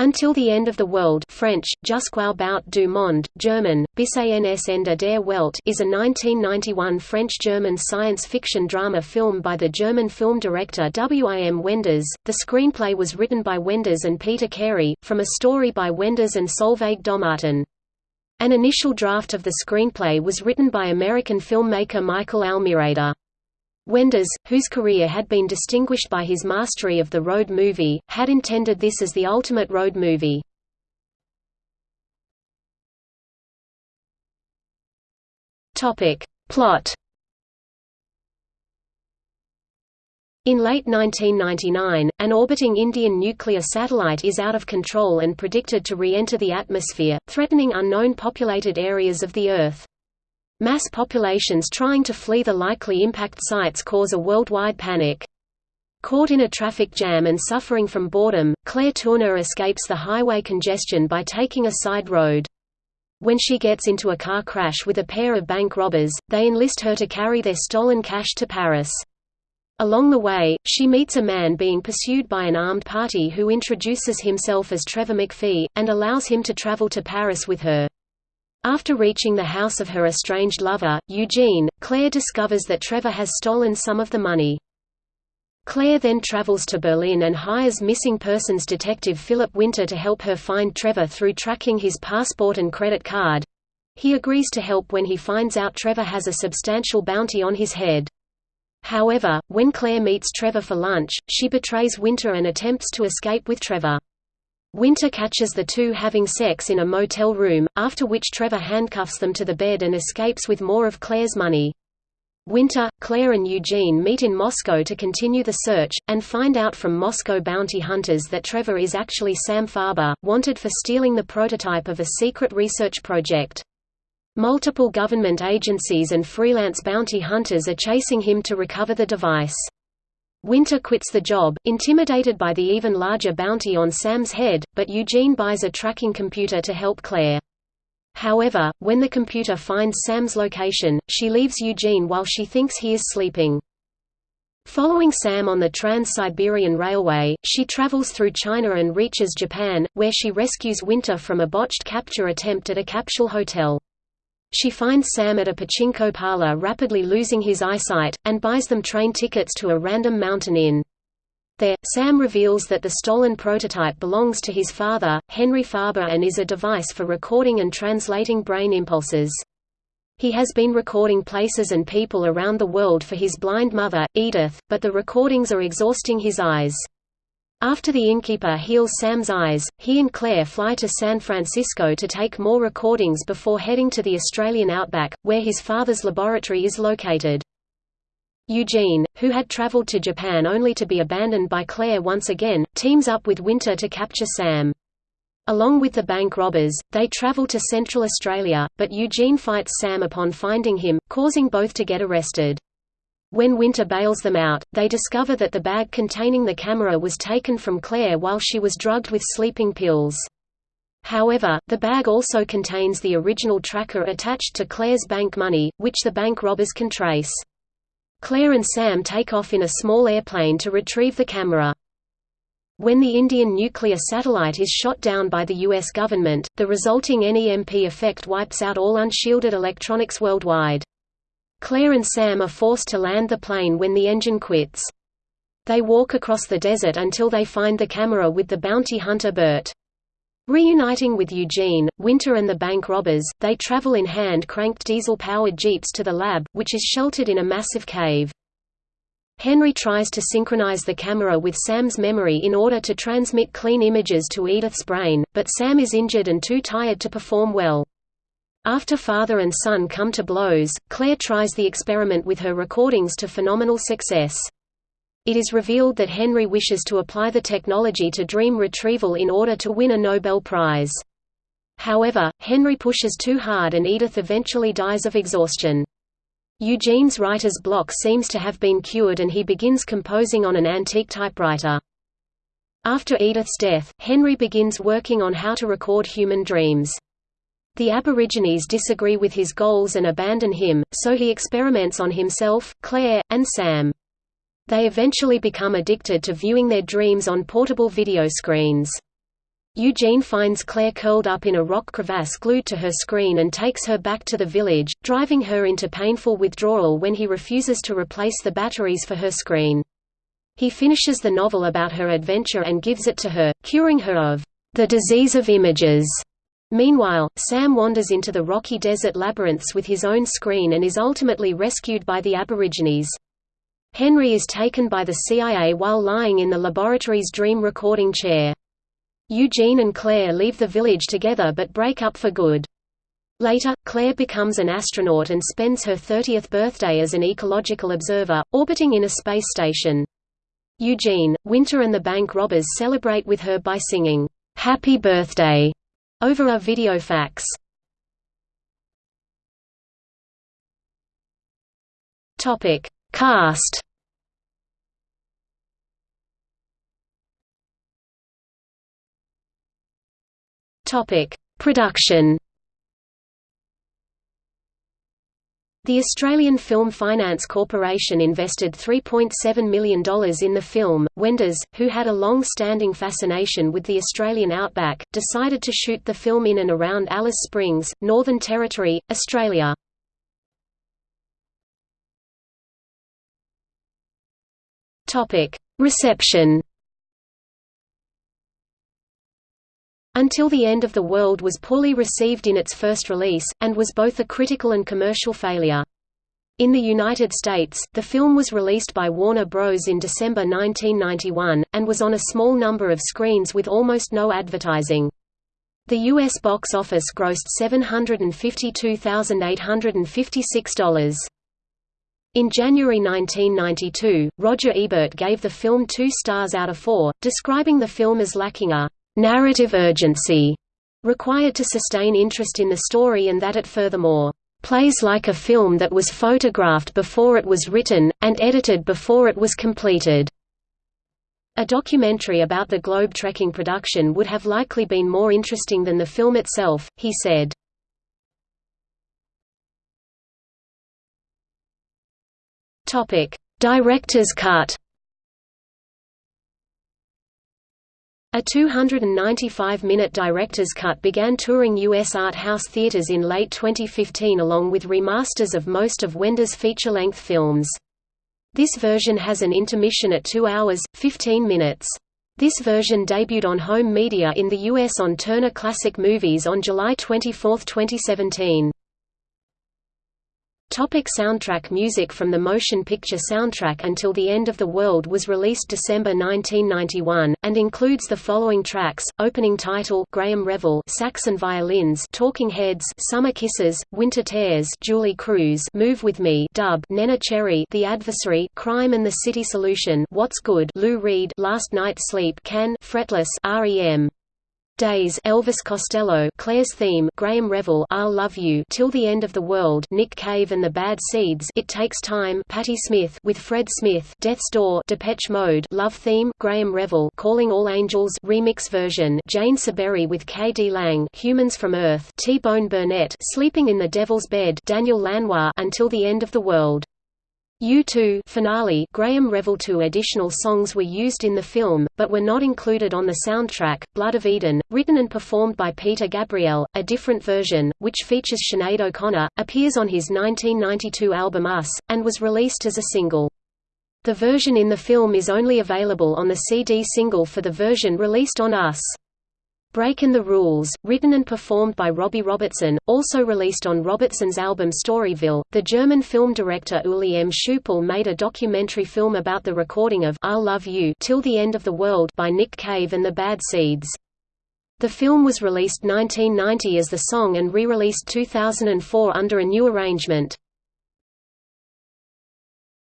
Until the End of the World French, Jusqu'au bout du monde, German, Bis ans Ende der Welt is a 1991 French-German science fiction drama film by the German film director W.I.M. Wenders. The screenplay was written by Wenders and Peter Carey, from a story by Wenders and Solveig Dommartin. An initial draft of the screenplay was written by American filmmaker Michael Almereyda. Wenders, whose career had been distinguished by his mastery of the road movie, had intended this as the ultimate road movie. Plot In late 1999, an orbiting Indian nuclear satellite is out of control and predicted to re-enter the atmosphere, threatening unknown populated areas of the Earth. Mass populations trying to flee the likely impact sites cause a worldwide panic. Caught in a traffic jam and suffering from boredom, Claire Tourneur escapes the highway congestion by taking a side road. When she gets into a car crash with a pair of bank robbers, they enlist her to carry their stolen cash to Paris. Along the way, she meets a man being pursued by an armed party who introduces himself as Trevor McPhee, and allows him to travel to Paris with her. After reaching the house of her estranged lover, Eugene, Claire discovers that Trevor has stolen some of the money. Claire then travels to Berlin and hires missing persons detective Philip Winter to help her find Trevor through tracking his passport and credit card. He agrees to help when he finds out Trevor has a substantial bounty on his head. However, when Claire meets Trevor for lunch, she betrays Winter and attempts to escape with Trevor. Winter catches the two having sex in a motel room, after which Trevor handcuffs them to the bed and escapes with more of Claire's money. Winter, Claire and Eugene meet in Moscow to continue the search, and find out from Moscow bounty hunters that Trevor is actually Sam Farber, wanted for stealing the prototype of a secret research project. Multiple government agencies and freelance bounty hunters are chasing him to recover the device. Winter quits the job, intimidated by the even larger bounty on Sam's head, but Eugene buys a tracking computer to help Claire. However, when the computer finds Sam's location, she leaves Eugene while she thinks he is sleeping. Following Sam on the Trans-Siberian Railway, she travels through China and reaches Japan, where she rescues Winter from a botched capture attempt at a capsule hotel. She finds Sam at a pachinko parlor rapidly losing his eyesight, and buys them train tickets to a random mountain inn. There, Sam reveals that the stolen prototype belongs to his father, Henry Farber and is a device for recording and translating brain impulses. He has been recording places and people around the world for his blind mother, Edith, but the recordings are exhausting his eyes. After the innkeeper heals Sam's eyes, he and Claire fly to San Francisco to take more recordings before heading to the Australian outback, where his father's laboratory is located. Eugene, who had travelled to Japan only to be abandoned by Claire once again, teams up with Winter to capture Sam. Along with the bank robbers, they travel to Central Australia, but Eugene fights Sam upon finding him, causing both to get arrested. When Winter bails them out, they discover that the bag containing the camera was taken from Claire while she was drugged with sleeping pills. However, the bag also contains the original tracker attached to Claire's bank money, which the bank robbers can trace. Claire and Sam take off in a small airplane to retrieve the camera. When the Indian nuclear satellite is shot down by the U.S. government, the resulting NEMP effect wipes out all unshielded electronics worldwide. Claire and Sam are forced to land the plane when the engine quits. They walk across the desert until they find the camera with the bounty hunter Bert. Reuniting with Eugene, Winter and the bank robbers, they travel in hand-cranked diesel-powered jeeps to the lab, which is sheltered in a massive cave. Henry tries to synchronize the camera with Sam's memory in order to transmit clean images to Edith's brain, but Sam is injured and too tired to perform well. After father and son come to blows, Claire tries the experiment with her recordings to phenomenal success. It is revealed that Henry wishes to apply the technology to dream retrieval in order to win a Nobel Prize. However, Henry pushes too hard and Edith eventually dies of exhaustion. Eugene's writer's block seems to have been cured and he begins composing on an antique typewriter. After Edith's death, Henry begins working on how to record human dreams. The Aborigines disagree with his goals and abandon him, so he experiments on himself, Claire, and Sam. They eventually become addicted to viewing their dreams on portable video screens. Eugene finds Claire curled up in a rock crevasse glued to her screen and takes her back to the village, driving her into painful withdrawal when he refuses to replace the batteries for her screen. He finishes the novel about her adventure and gives it to her, curing her of the disease of images. Meanwhile, Sam wanders into the rocky desert labyrinths with his own screen and is ultimately rescued by the Aborigines. Henry is taken by the CIA while lying in the laboratory's dream recording chair. Eugene and Claire leave the village together but break up for good. Later, Claire becomes an astronaut and spends her 30th birthday as an ecological observer, orbiting in a space station. Eugene, Winter and the bank robbers celebrate with her by singing, "'Happy Birthday' over a video fax. Topic Cast Topic: Production. The Australian Film Finance Corporation invested $3.7 million in the film. Wenders, who had a long-standing fascination with the Australian outback, decided to shoot the film in and around Alice Springs, Northern Territory, Australia. Reception. Until the End of the World was poorly received in its first release, and was both a critical and commercial failure. In the United States, the film was released by Warner Bros. in December 1991, and was on a small number of screens with almost no advertising. The U.S. box office grossed $752,856. In January 1992, Roger Ebert gave the film two stars out of four, describing the film as lacking a narrative urgency required to sustain interest in the story and that it furthermore plays like a film that was photographed before it was written, and edited before it was completed. A documentary about the globe trekking production would have likely been more interesting than the film itself, he said. Director's cut A 295-minute director's cut began touring U.S. art house theaters in late 2015 along with remasters of most of Wenders' feature-length films. This version has an intermission at 2 hours, 15 minutes. This version debuted on home media in the U.S. on Turner Classic Movies on July 24, 2017. Topic soundtrack Music from the motion picture soundtrack Until the End of the World was released December 1991, and includes the following tracks, opening title Graeme Revell sax and violins Talking Heads Summer Kisses, Winter Tears Julee Cruise Move With Me dub Neneh Cherry The Adversary Crime and the City Solution What's Good Lou Reed Last Night's Sleep Can Fretless REM Days Elvis Costello Claire's theme Graeme Revell I'll Love You Till the End of the World Nick Cave and the Bad Seeds It Takes Time Patti Smith with Fred Smith Death's Door Depeche Mode Love Theme Graeme Revell Calling All Angels remix version Jane Siberry with K.D. Lang Humans from Earth T-Bone Burnett Sleeping in the Devil's Bed Daniel Lanois Until the End of the World U2 finale Graeme Revell two additional songs were used in the film, but were not included on the soundtrack, Blood of Eden, written and performed by Peter Gabriel, a different version, which features Sinead O'Connor, appears on his 1992 album Us, and was released as a single. The version in the film is only available on the CD single for the version released on Us. Breakin' the Rules, written and performed by Robbie Robertson, also released on Robertson's album Storyville. The German film director Uli M. Schupel made a documentary film about the recording of I'll Love You Till the End of the World by Nick Cave and the Bad Seeds. The film was released 1990 as the song and re-released 2004 under a new arrangement.